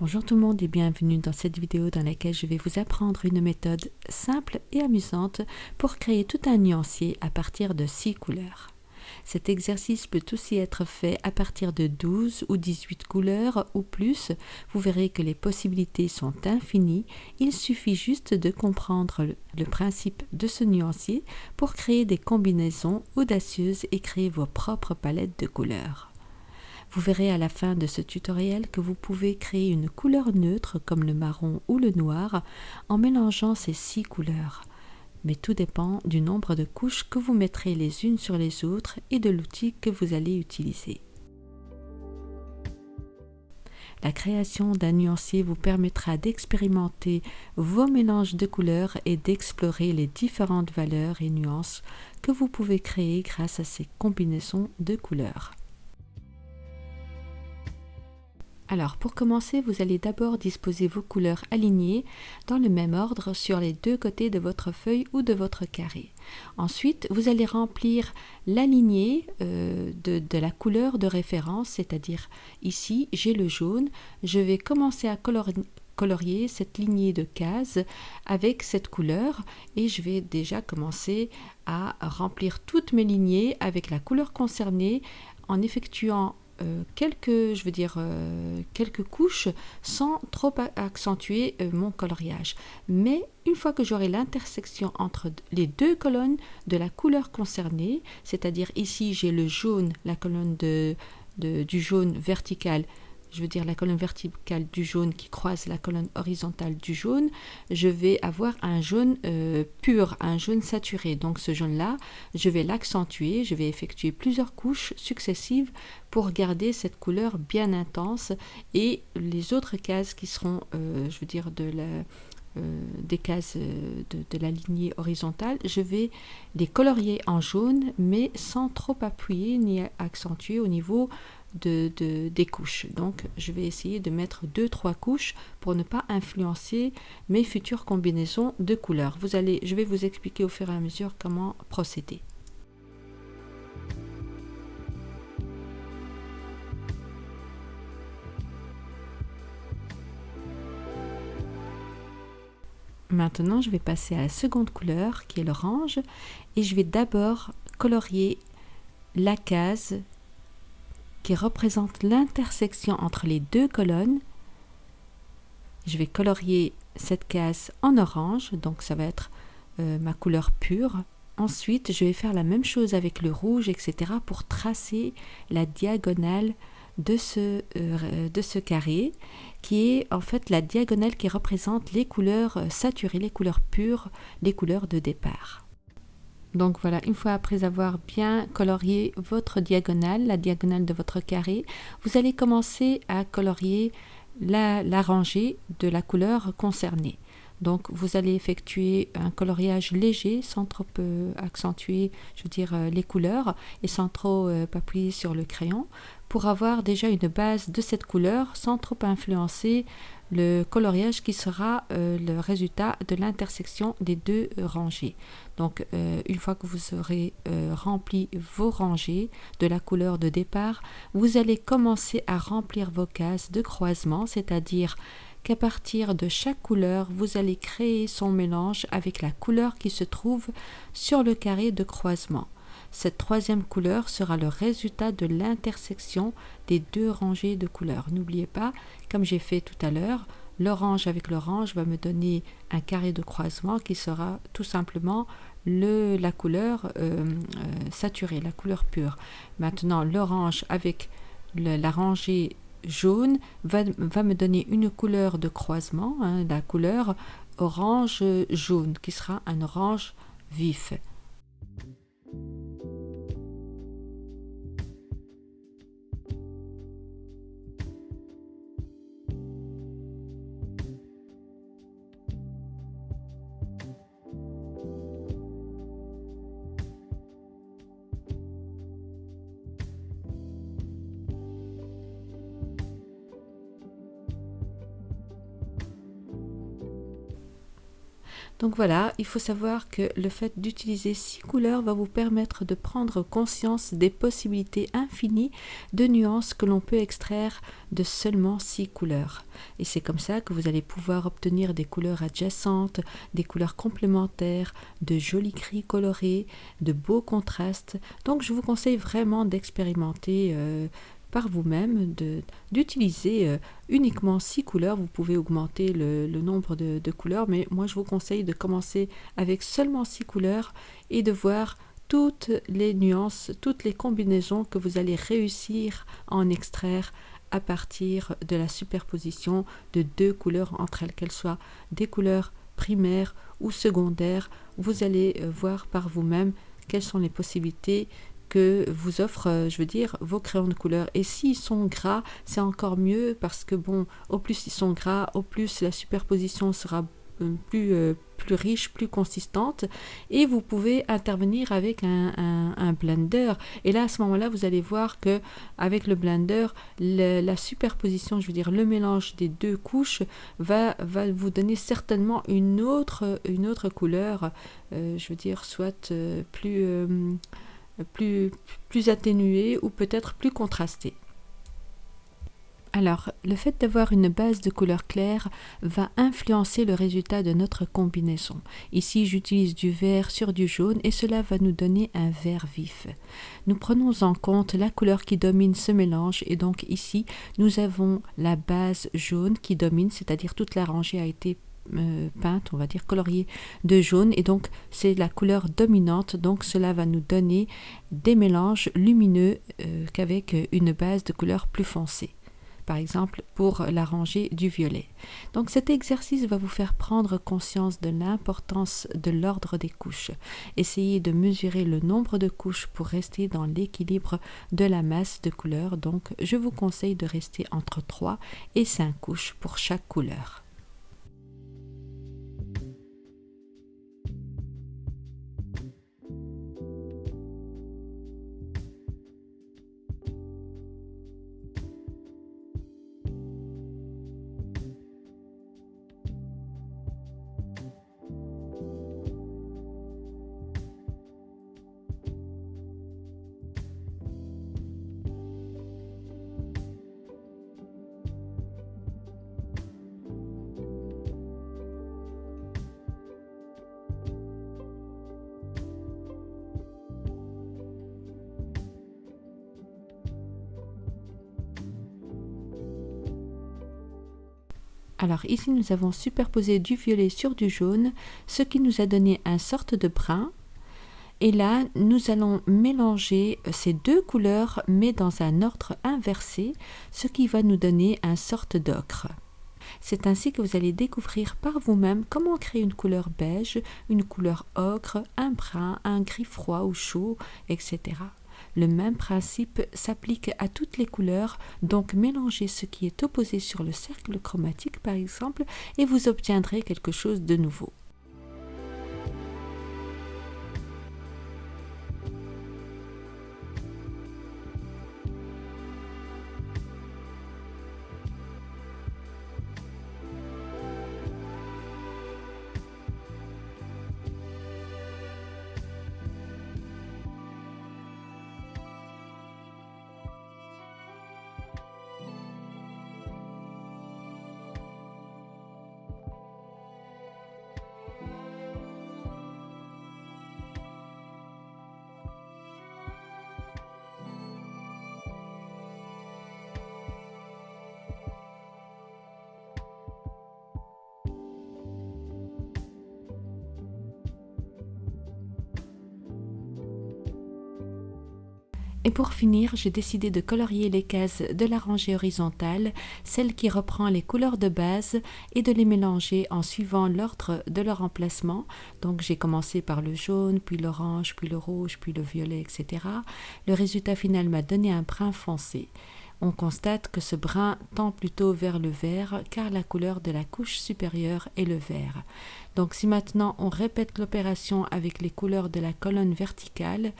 Bonjour tout le monde et bienvenue dans cette vidéo dans laquelle je vais vous apprendre une méthode simple et amusante pour créer tout un nuancier à partir de 6 couleurs. Cet exercice peut aussi être fait à partir de 12 ou 18 couleurs ou plus. Vous verrez que les possibilités sont infinies. Il suffit juste de comprendre le principe de ce nuancier pour créer des combinaisons audacieuses et créer vos propres palettes de couleurs. Vous verrez à la fin de ce tutoriel que vous pouvez créer une couleur neutre comme le marron ou le noir en mélangeant ces six couleurs mais tout dépend du nombre de couches que vous mettrez les unes sur les autres et de l'outil que vous allez utiliser. La création d'un nuancier vous permettra d'expérimenter vos mélanges de couleurs et d'explorer les différentes valeurs et nuances que vous pouvez créer grâce à ces combinaisons de couleurs. Alors pour commencer, vous allez d'abord disposer vos couleurs alignées dans le même ordre sur les deux côtés de votre feuille ou de votre carré. Ensuite, vous allez remplir la lignée euh, de, la couleur de référence, c'est-à-dire ici j'ai le jaune. Je vais commencer à colorier cette lignée de cases avec cette couleur et je vais déjà commencer à remplir toutes mes lignées avec la couleur concernée en effectuant quelques, je veux dire, euh, quelques couches sans trop accentuer euh, mon coloriage. Mais une fois que j'aurai l'intersection entre les deux colonnes de la couleur concernée, c'est-à-dire ici j'ai le jaune, la colonne de, du jaune vertical je veux dire la colonne verticale du jaune qui croise la colonne horizontale du jaune, je vais avoir un jaune euh, pur, un jaune saturé. Donc ce jaune-là, je vais l'accentuer, je vais effectuer plusieurs couches successives pour garder cette couleur bien intense et les autres cases qui seront, euh, je veux dire, euh, des cases de, la lignée horizontale, je vais les colorier en jaune, mais sans trop appuyer ni accentuer au niveau de, des couches. Donc je vais essayer de mettre deux trois couches pour ne pas influencer mes futures combinaisons de couleurs. Vous allez, je vais vous expliquer au fur et à mesure comment procéder. Maintenant, je vais passer à la seconde couleur qui est l'orange et je vais d'abord colorier la case qui représente l'intersection entre les deux colonnes. Je vais colorier cette case en orange, donc ça va être euh, ma couleur pure. Ensuite, je vais faire la même chose avec le rouge, etc. pour tracer la diagonale de ce, euh, de ce carré, qui est en fait la diagonale qui représente les couleurs saturées, les couleurs pures, les couleurs de départ. Donc voilà, une fois après avoir bien colorié votre diagonale, la diagonale de votre carré, vous allez commencer à colorier la, rangée de la couleur concernée. Donc vous allez effectuer un coloriage léger sans trop euh, accentuer, je euh, les couleurs et sans trop euh, appuyer sur le crayon pour avoir déjà une base de cette couleur sans trop influencer le coloriage qui sera euh, le résultat de l'intersection des deux rangées. Donc euh, une fois que vous aurez euh, rempli vos rangées de la couleur de départ, vous allez commencer à remplir vos cases de croisement, c'est-à-dire qu'à partir de chaque couleur, vous allez créer son mélange avec la couleur qui se trouve sur le carré de croisement. Cette troisième couleur sera le résultat de l'intersection des deux rangées de couleurs. N'oubliez pas, comme j'ai fait tout à l'heure, l'orange avec l'orange va me donner un carré de croisement qui sera tout simplement le, la couleur euh, euh, saturée, la couleur pure. Maintenant, l'orange avec la rangée jaune va, me donner une couleur de croisement, hein, la couleur orange jaune, qui sera un orange vif. Donc voilà, il faut savoir que le fait d'utiliser six couleurs va vous permettre de prendre conscience des possibilités infinies de nuances que l'on peut extraire de seulement six couleurs. Et c'est comme ça que vous allez pouvoir obtenir des couleurs adjacentes, des couleurs complémentaires, de jolis gris colorés, de beaux contrastes. Donc je vous conseille vraiment d'expérimenter euh, par vous-même, d'utiliser euh, uniquement six couleurs. Vous pouvez augmenter le, nombre de, couleurs, mais moi je vous conseille de commencer avec seulement six couleurs et de voir toutes les nuances, toutes les combinaisons que vous allez réussir à en extraire à partir de la superposition de deux couleurs entre elles, qu'elles soient des couleurs primaires ou secondaires. Vous allez euh, voir par vous-même quelles sont les possibilités que vous offre, euh, je veux dire, vos crayons de couleur. Et s'ils sont gras, c'est encore mieux parce que, bon, au plus ils sont gras, au plus la superposition sera euh, plus, euh, plus riche, plus consistante. Et vous pouvez intervenir avec un, un, blender. Et là, à ce moment-là, vous allez voir que avec le blender, la superposition, je veux dire, le mélange des deux couches va, va vous donner certainement une autre, une autre couleur. je veux dire, soit plus plus, plus atténué ou peut-être plus contrasté. Alors, le fait d'avoir une base de couleur claire va influencer le résultat de notre combinaison. Ici, j'utilise du vert sur du jaune et cela va nous donner un vert vif. Nous prenons en compte la couleur qui domine ce mélange et donc ici, nous avons la base jaune qui domine, c'est-à-dire toute la rangée a été euh, peinte, on va dire coloriée de jaune et donc c'est la couleur dominante donc cela va nous donner des mélanges lumineux euh, qu'avec une base de couleur plus foncée par exemple pour la rangée du violet. Donc cet exercice va vous faire prendre conscience de l'importance de l'ordre des couches. Essayez de mesurer le nombre de couches pour rester dans l'équilibre de la masse de couleurs. Donc je vous conseille de rester entre 3 et 5 couches pour chaque couleur. Alors ici nous avons superposé du violet sur du jaune, ce qui nous a donné un sorte de brun. Et là, nous allons mélanger ces deux couleurs, mais dans un ordre inversé, ce qui va nous donner un sorte d'ocre. C'est ainsi que vous allez découvrir par vous-même comment créer une couleur beige, une couleur ocre, un brun, un gris froid ou chaud, etc. Le même principe s'applique à toutes les couleurs, donc mélangez ce qui est opposé sur le cercle chromatique par exemple et vous obtiendrez quelque chose de nouveau. Et pour finir, j'ai décidé de colorier les cases de la rangée horizontale, celle qui reprend les couleurs de base, et de les mélanger en suivant l'ordre de leur emplacement. Donc j'ai commencé par le jaune, puis l'orange, puis le rouge, puis le violet, etc. Le résultat final m'a donné un brun foncé. On constate que ce brun tend plutôt vers le vert car la couleur de la couche supérieure est le vert. Donc si maintenant on répète l'opération avec les couleurs de la colonne verticale,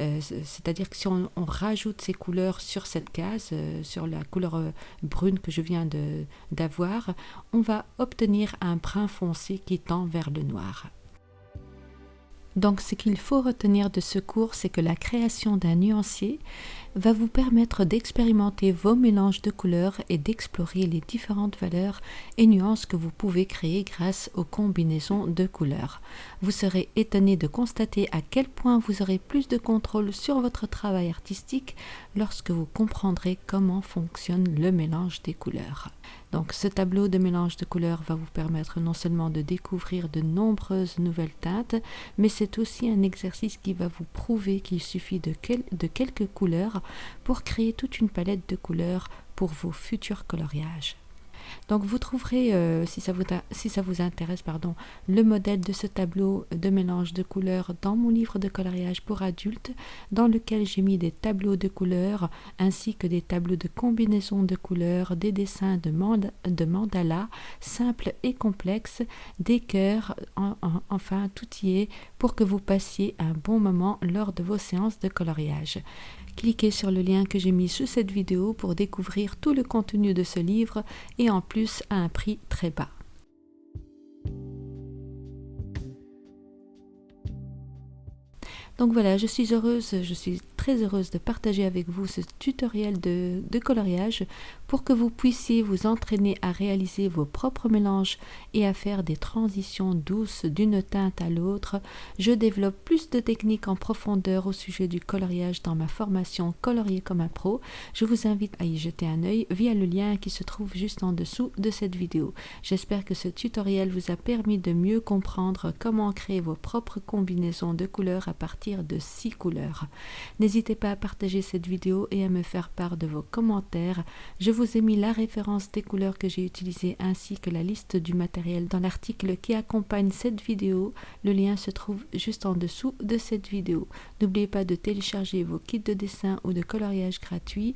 c'est-à-dire que si on, rajoute ces couleurs sur cette case, euh, sur la couleur euh, brune que je viens d'avoir, on va obtenir un brun foncé qui tend vers le noir. Donc ce qu'il faut retenir de ce cours, c'est que la création d'un nuancier va vous permettre d'expérimenter vos mélanges de couleurs et d'explorer les différentes valeurs et nuances que vous pouvez créer grâce aux combinaisons de couleurs. Vous serez étonné de constater à quel point vous aurez plus de contrôle sur votre travail artistique lorsque vous comprendrez comment fonctionne le mélange des couleurs. Donc ce tableau de mélange de couleurs va vous permettre non seulement de découvrir de nombreuses nouvelles teintes, mais c'est aussi un exercice qui va vous prouver qu'il suffit de, quelques couleurs pour créer toute une palette de couleurs pour vos futurs coloriages. Donc vous trouverez, euh, si, ça vous, intéresse, pardon, le modèle de ce tableau de mélange de couleurs dans mon livre de coloriage pour adultes, dans lequel j'ai mis des tableaux de couleurs ainsi que des tableaux de combinaison de couleurs, des dessins de, de mandala simples et complexes, des cœurs, enfin tout y est pour que vous passiez un bon moment lors de vos séances de coloriage. Cliquez sur le lien que j'ai mis sous cette vidéo pour découvrir tout le contenu de ce livre et en plus à un prix très bas. Donc voilà, je suis heureuse, je suis très heureuse de partager avec vous ce tutoriel de, coloriage pour que vous puissiez vous entraîner à réaliser vos propres mélanges et à faire des transitions douces d'une teinte à l'autre. Je développe plus de techniques en profondeur au sujet du coloriage dans ma formation Colorier comme un pro. Je vous invite à y jeter un œil via le lien qui se trouve juste en dessous de cette vidéo. J'espère que ce tutoriel vous a permis de mieux comprendre comment créer vos propres combinaisons de couleurs à partir de six couleurs. N'hésitez pas à partager cette vidéo et à me faire part de vos commentaires. Je vous ai mis la référence des couleurs que j'ai utilisées ainsi que la liste du matériel dans l'article qui accompagne cette vidéo. Le lien se trouve juste en dessous de cette vidéo. N'oubliez pas de télécharger vos kits de dessin ou de coloriage gratuits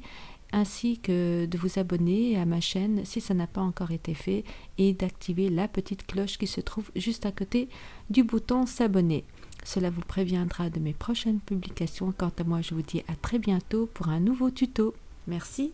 ainsi que de vous abonner à ma chaîne si ça n'a pas encore été fait et d'activer la petite cloche qui se trouve juste à côté du bouton s'abonner. Cela vous préviendra de mes prochaines publications. Quant à moi, je vous dis à très bientôt pour un nouveau tuto. Merci.